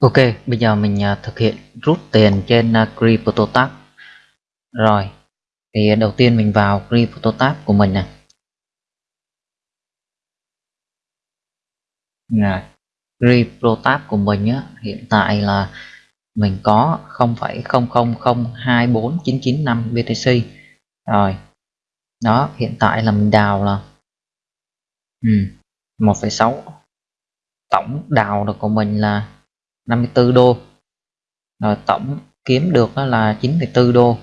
Ok, bây giờ mình à, thực hiện rút tiền trên à, uh, CryptoTab. Rồi, thì đầu tiên mình vào CryptoTab của mình nè. Rồi, CryptoTab của mình á, hiện tại là mình có 0,00024995 BTC. Rồi, đó, hiện tại là mình đào là ừ, 1,6 tổng đào được của mình là 54 đô. Rồi tổng kiếm được là 9,4 đô.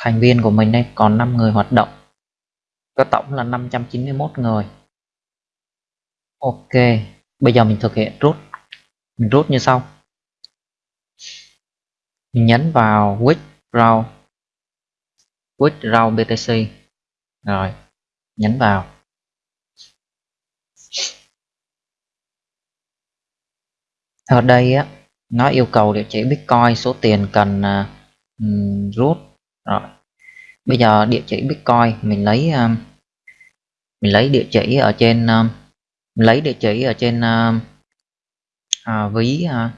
Thành viên của mình đây còn 5 người hoạt động. Có tổng là 591 người. Ok bây giờ mình thực hiện rút mình rút như sau. Mình nhấn vào withdraw. Withdraw BTC rồi nhấn vào. Ở đây á nó yêu cầu địa chỉ bitcoin số tiền cần à, uh, rút rồi bây giờ địa chỉ bitcoin mình lấy um, mình lấy địa chỉ ở trên um, mình lấy địa chỉ ở trên um, uh, ví uh,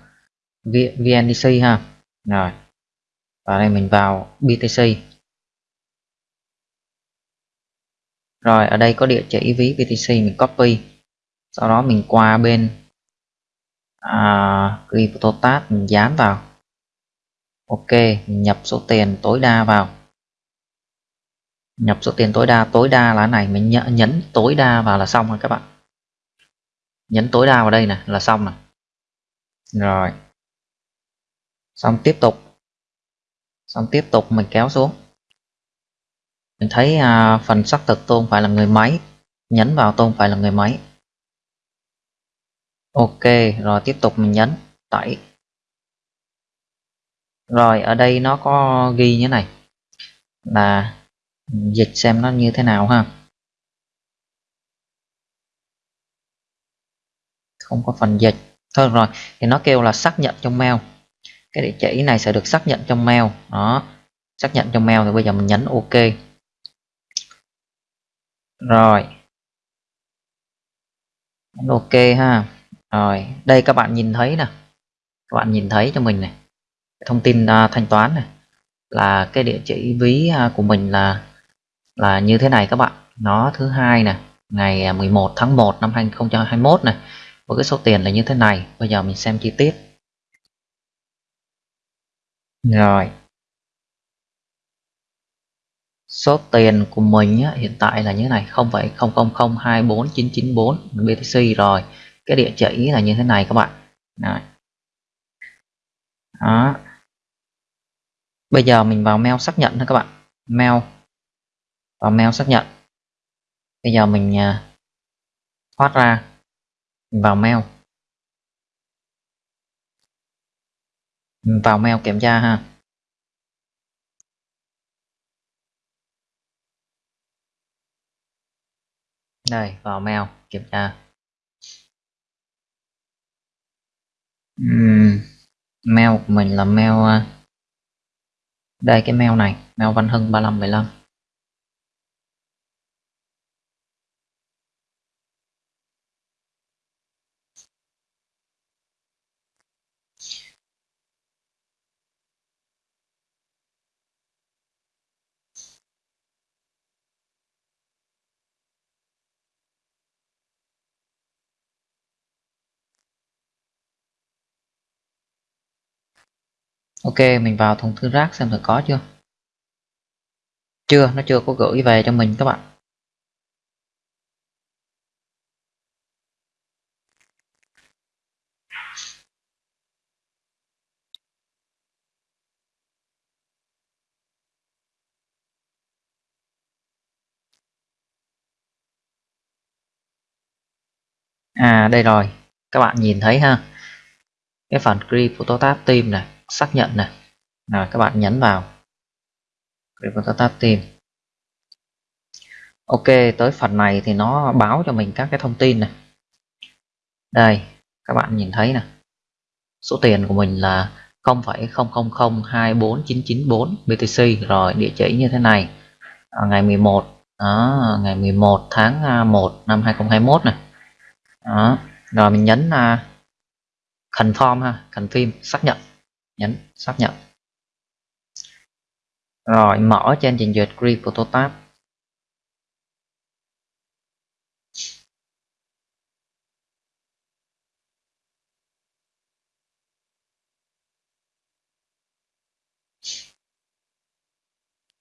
VNDC ha. Rồi và đây mình vào BTC rồi ở đây có địa chỉ ví BTC mình copy. Sau đó mình qua bên à, CryptoTab mình dán vào. Ok mình nhập số tiền tối đa vào. Nhập số tiền tối đa tối đa là này mình nhấn, nhấn tối đa vào là xong rồi các bạn. Nhấn tối đa vào đây này là xong này rồi. Xong tiếp tục. Xong tiếp tục mình kéo xuống. Mình thấy à, phần xác thực tôi không phải là người máy. Nhấn vào tôi không phải là người máy ok, rồi tiếp tục mình nhấn tẩy rồi, ở đây nó có ghi như này, là dịch xem nó như thế nào ha. Không có phần dịch. Thôi, rồi, thì nó kêu là xác nhận trong mail. Cái địa chỉ này sẽ được xác nhận trong mail. Đó, xác nhận trong mail thì bây giờ mình nhấn ok. Rồi. Ok ha rồi đây các bạn nhìn thấy nè các bạn nhìn thấy cho mình này. Thông tin uh, thanh toán này. Là cái địa chỉ ví uh, của mình là là như thế này các bạn. Nó thứ hai nè ngày à, 11 tháng 1 năm 2021 này. Với cái số tiền là như thế này. Bây giờ mình xem chi tiết. Rồi. Số tiền của mình á, hiện tại là như thế này. 0,00024994 BTC rồi cái địa chỉ là như thế này các bạn. Đấy. đó. Bây giờ mình vào mail xác nhận thôi các bạn. Mail. Vào mail xác nhận. Bây giờ mình à, thoát ra. Mình vào mail. Mình vào mail kiểm tra ha. Đây, vào mail kiểm tra. Uhm, mail của mình là mail à, đây cái mail này mail văn hưng 3515 ok, mình vào thùng thư rác xem thử có chưa. Chưa, nó chưa có gửi về cho mình các bạn. À đây rồi. Các bạn nhìn thấy ha? Cái phần Grip Phototab Team này xác nhận này. Là các bạn nhấn vào. Để chúng ta Tab tìm Ok tới phần này thì nó báo cho mình các cái thông tin này. Đây các bạn nhìn thấy nè. Số tiền của mình là 0,00024994 BTC rồi địa chỉ như thế này. À, ngày 11 đó, ngày 11 tháng à, 1 năm 2021 này. Đó rồi mình nhấn uh, confirm ha confirm xác nhận nhấn xác nhận. Rồi mở trên trình duyệt Grip Prototype.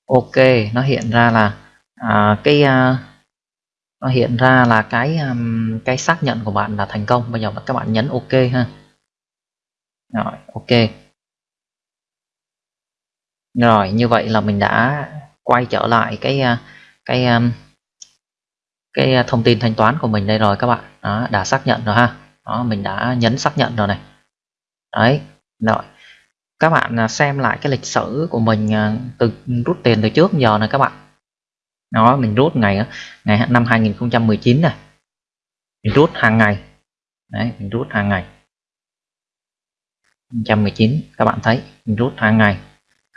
Ok nó hiện ra là à, cái à, nó hiện ra là cái um, cái xác nhận của bạn là thành công. Bây giờ các bạn nhấn ok ha. Rồi ok rồi như vậy là mình đã quay trở lại cái à, cái à, cái à, thông tin thanh toán của mình đây rồi các bạn. Đó, đã xác nhận rồi ha. Đó mình đã nhấn xác nhận rồi này. Đấy rồi. Các bạn xem lại cái lịch sử của mình từ rút tiền từ trước giờ này các bạn. Đó mình rút ngày ngày năm 2019 này mình rút hàng ngày. Đấy mình rút hàng ngày. 2019 các bạn thấy mình rút hàng ngày.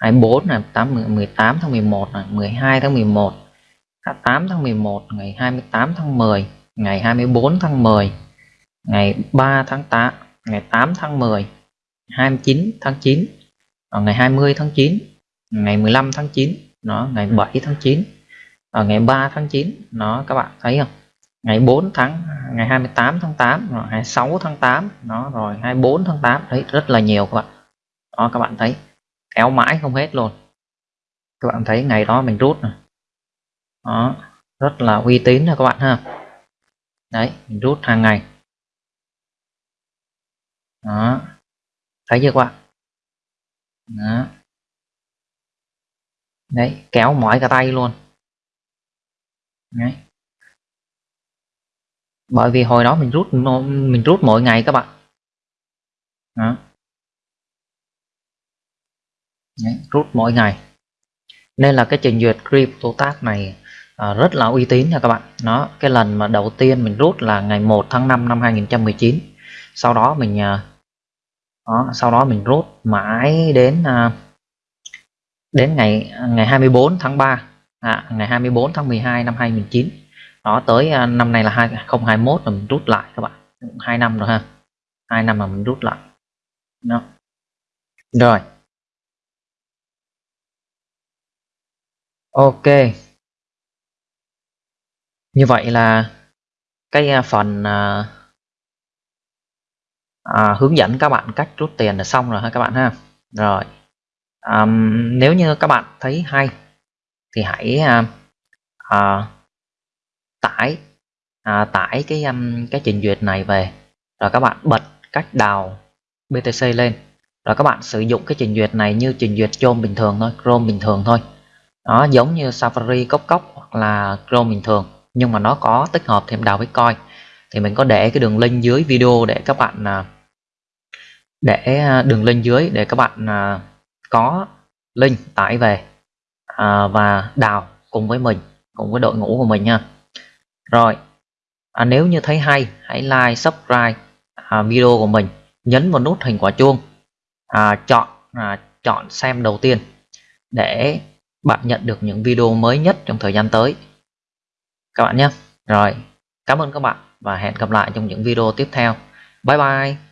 24 này 8 18 tháng 11 này 12 tháng 11 8 à, tháng 11 ngày 28 tháng 10 ngày 24 tháng 10 ngày 3 tháng 8 ngày 8 tháng 10 29 tháng 9 à, ngày 20 tháng 9 ngày 15 tháng 9 nó ngày 7 tháng 9 ở à, ngày 3 tháng 9 nó các bạn thấy không? Ngày 4 tháng, ngày 28 tháng 8 rồi 26 tháng 8 nó rồi 24 tháng 8 đấy, rất là nhiều các bạn. Đó, các bạn thấy éo mãi không hết luôn. Các bạn thấy ngày đó mình rút này đó, rất là uy tín rồi các bạn ha. Đấy, mình rút hàng ngày. Đó. Thấy chưa các bạn? Đó. đấy, kéo mỏi cả tay luôn. Đấy. bởi vì hồi đó mình rút mình rút mỗi ngày các bạn. Đó. Đấy, rút mỗi ngày. Nên là cái trình duyệt CryptoTab này à, rất là uy tín nha các bạn. Nó cái lần mà đầu tiên mình rút là ngày 1 tháng 5 năm 2019 sau đó mình à, đó, sau đó mình rút mãi đến à, đến ngày ngày 24 tháng 3 à, ngày 24 tháng 12 năm 2019 đó tới à, năm nay là 2021 là mình rút lại các bạn. Hai năm rồi ha. Hai năm mà mình rút lại. Đó. rồi. Ok. Như vậy là cái à, phần à, à, hướng dẫn các bạn cách rút tiền là xong rồi ha các bạn ha. Rồi. À, nếu như các bạn thấy hay thì hãy à, à, tải à, tải cái um, cái trình duyệt này về. Rồi các bạn bật cách đào BTC lên. Rồi các bạn sử dụng cái trình duyệt này như trình duyệt Chrome bình thường thôi Chrome bình thường thôi nó giống như Safari cốc cốc hoặc là Chrome bình thường nhưng mà nó có tích hợp thêm đào Bitcoin thì mình có để cái đường link dưới video để các bạn à, để à, đường link dưới để các bạn à, có link tải về và đào cùng với mình cùng với đội ngũ của mình nha. Rồi à, nếu như thấy hay hãy like subscribe à, video của mình nhấn vào nút hình quả chuông à, chọn à, chọn xem đầu tiên để bạn nhận được những video mới nhất trong thời gian tới. Các bạn nhé. Rồi, cảm ơn các bạn và hẹn gặp lại trong những video tiếp theo. Bye bye.